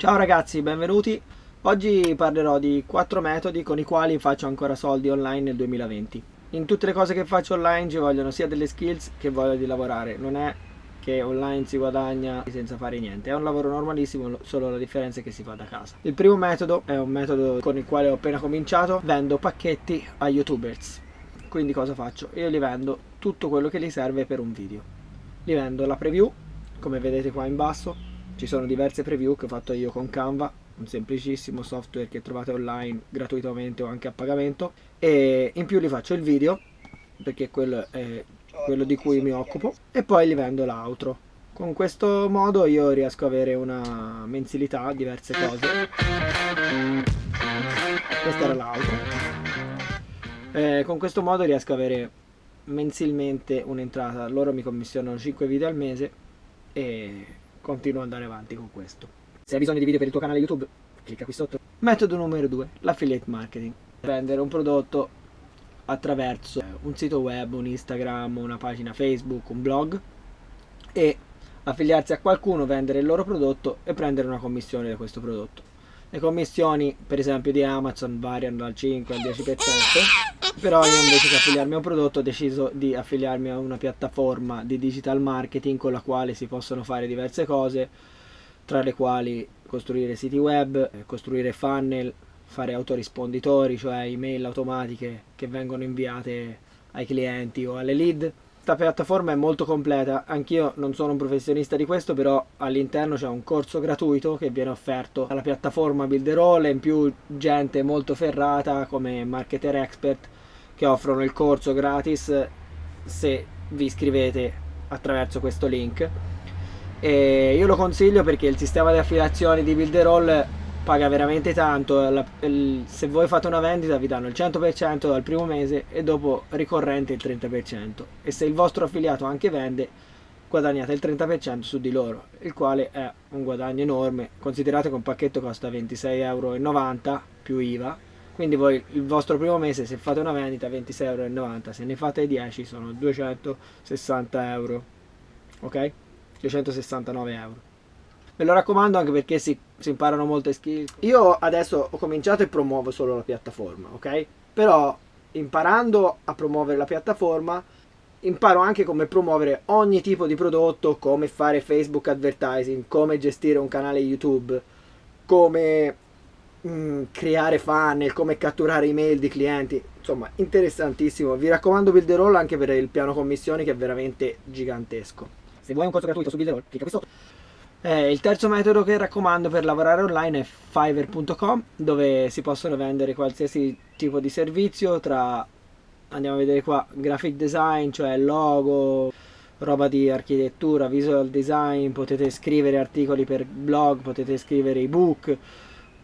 Ciao ragazzi, benvenuti. Oggi parlerò di quattro metodi con i quali faccio ancora soldi online nel 2020. In tutte le cose che faccio online ci vogliono sia delle skills che voglia di lavorare. Non è che online si guadagna senza fare niente, è un lavoro normalissimo, solo la differenza è che si fa da casa. Il primo metodo è un metodo con il quale ho appena cominciato, vendo pacchetti a youtubers. Quindi cosa faccio? Io gli vendo tutto quello che gli serve per un video. Gli vendo la preview, come vedete qua in basso, ci sono diverse preview che ho fatto io con Canva un semplicissimo software che trovate online gratuitamente o anche a pagamento. E in più li faccio il video perché quello è quello di cui mi occupo e poi gli vendo l'outro con questo modo io riesco ad avere una mensilità diverse cose. Questa era l'outro eh, con questo modo riesco ad avere mensilmente un'entrata. Loro mi commissionano 5 video al mese e continuo ad andare avanti con questo. Se hai bisogno di video per il tuo canale YouTube, clicca qui sotto. Metodo numero 2, l'affiliate marketing. Vendere un prodotto attraverso un sito web, un Instagram, una pagina Facebook, un blog e affiliarsi a qualcuno, vendere il loro prodotto e prendere una commissione da questo prodotto. Le commissioni, per esempio, di Amazon variano dal 5 al 10%, però io invece che affiliarmi a un prodotto ho deciso di affiliarmi a una piattaforma di digital marketing con la quale si possono fare diverse cose, tra le quali costruire siti web, costruire funnel, fare autorisponditori, cioè email automatiche che vengono inviate ai clienti o alle lead. Questa piattaforma è molto completa, anch'io non sono un professionista di questo, però all'interno c'è un corso gratuito che viene offerto dalla piattaforma Builderall in più gente molto ferrata come marketer expert che offrono il corso gratis se vi iscrivete attraverso questo link. E io lo consiglio perché il sistema di affiliazioni di Builderall paga veramente tanto, la, il, se voi fate una vendita vi danno il 100% dal primo mese e dopo ricorrente il 30% e se il vostro affiliato anche vende guadagnate il 30% su di loro, il quale è un guadagno enorme, considerate che un pacchetto costa 26,90 euro più IVA, quindi voi il vostro primo mese se fate una vendita 26,90 euro, se ne fate 10 sono 260 euro, ok? 269 euro. Ve lo raccomando anche perché si, si imparano molte skill. Io adesso ho cominciato e promuovo solo la piattaforma, ok? Però imparando a promuovere la piattaforma imparo anche come promuovere ogni tipo di prodotto, come fare Facebook advertising, come gestire un canale YouTube, come mh, mm, creare funnel, come catturare email di clienti. Insomma, interessantissimo. Vi raccomando Builderall anche per il piano commissioni che è veramente gigantesco. Se vuoi un corso gratuito su Builderall, clicca qui sotto. Eh, il terzo metodo che raccomando per lavorare online è fiverr.com dove si possono vendere qualsiasi tipo di servizio tra, andiamo a vedere qua, graphic design, cioè logo, roba di architettura, visual design, potete scrivere articoli per blog, potete scrivere ebook,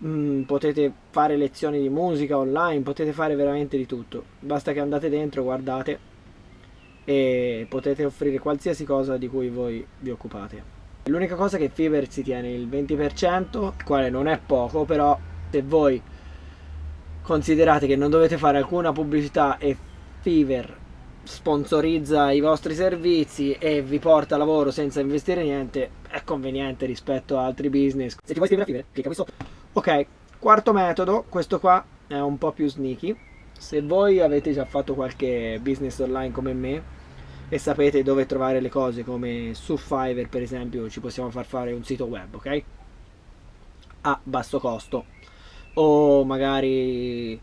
mm, potete fare lezioni di musica online, potete fare veramente di tutto. Basta che andate dentro, guardate e potete offrire qualsiasi cosa di cui voi vi occupate. L'unica cosa è che Fiverr si tiene il 20%, il quale non è poco, però se voi considerate che non dovete fare alcuna pubblicità e Fiverr sponsorizza i vostri servizi e vi porta lavoro senza investire niente, è conveniente rispetto a altri business. Se ti vuoi iscrivere a Fiverr, clicca qui sotto. Ok, quarto metodo, questo qua è un po' più sneaky. Se voi avete già fatto qualche business online come me, e sapete dove trovare le cose come su Fiverr per esempio ci possiamo far fare un sito web ok? A basso costo. O magari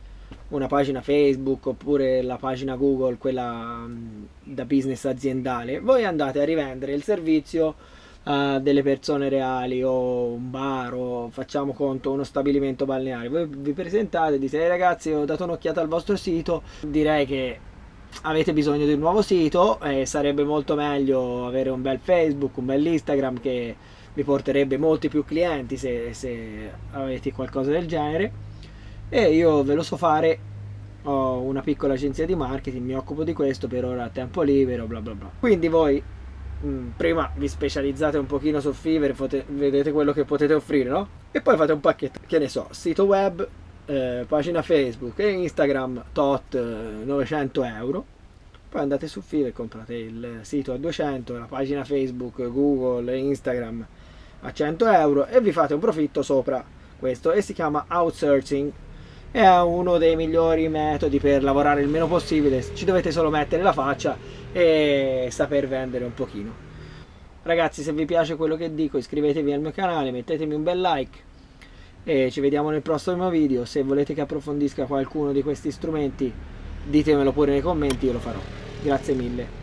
una pagina Facebook oppure la pagina Google quella mm, da business aziendale. Voi andate a rivendere il servizio a delle persone reali o un bar o facciamo conto uno stabilimento balneare. Voi vi presentate e dite hey ragazzi ho dato un'occhiata al vostro sito. Direi che avete bisogno di un nuovo sito e sarebbe molto meglio avere un bel Facebook, un bel Instagram che vi porterebbe molti più clienti se, se avete qualcosa del genere. E io ve lo so fare. Ho una piccola agenzia di marketing mi occupo di questo per ora a tempo libero bla bla bla. Quindi voi mm, prima vi specializzate un pochino su Fiverr vedete quello che potete offrire no? e poi fate un pacchetto che ne so sito web eh, pagina Facebook e Instagram tot 900 eh, euro. Poi andate su Fiverr e comprate il sito a 200 la pagina Facebook, Google, Instagram a 100 euro e vi fate un profitto sopra. Questo e si chiama outsourcing è uno dei migliori metodi per lavorare il meno possibile. Ci dovete solo mettere la faccia e saper vendere un pochino. Ragazzi se vi piace quello che dico iscrivetevi al mio canale mettetemi un bel like e ci vediamo nel prossimo video. Se volete che approfondisca qualcuno di questi strumenti ditemelo pure nei commenti io lo farò. Grazie mille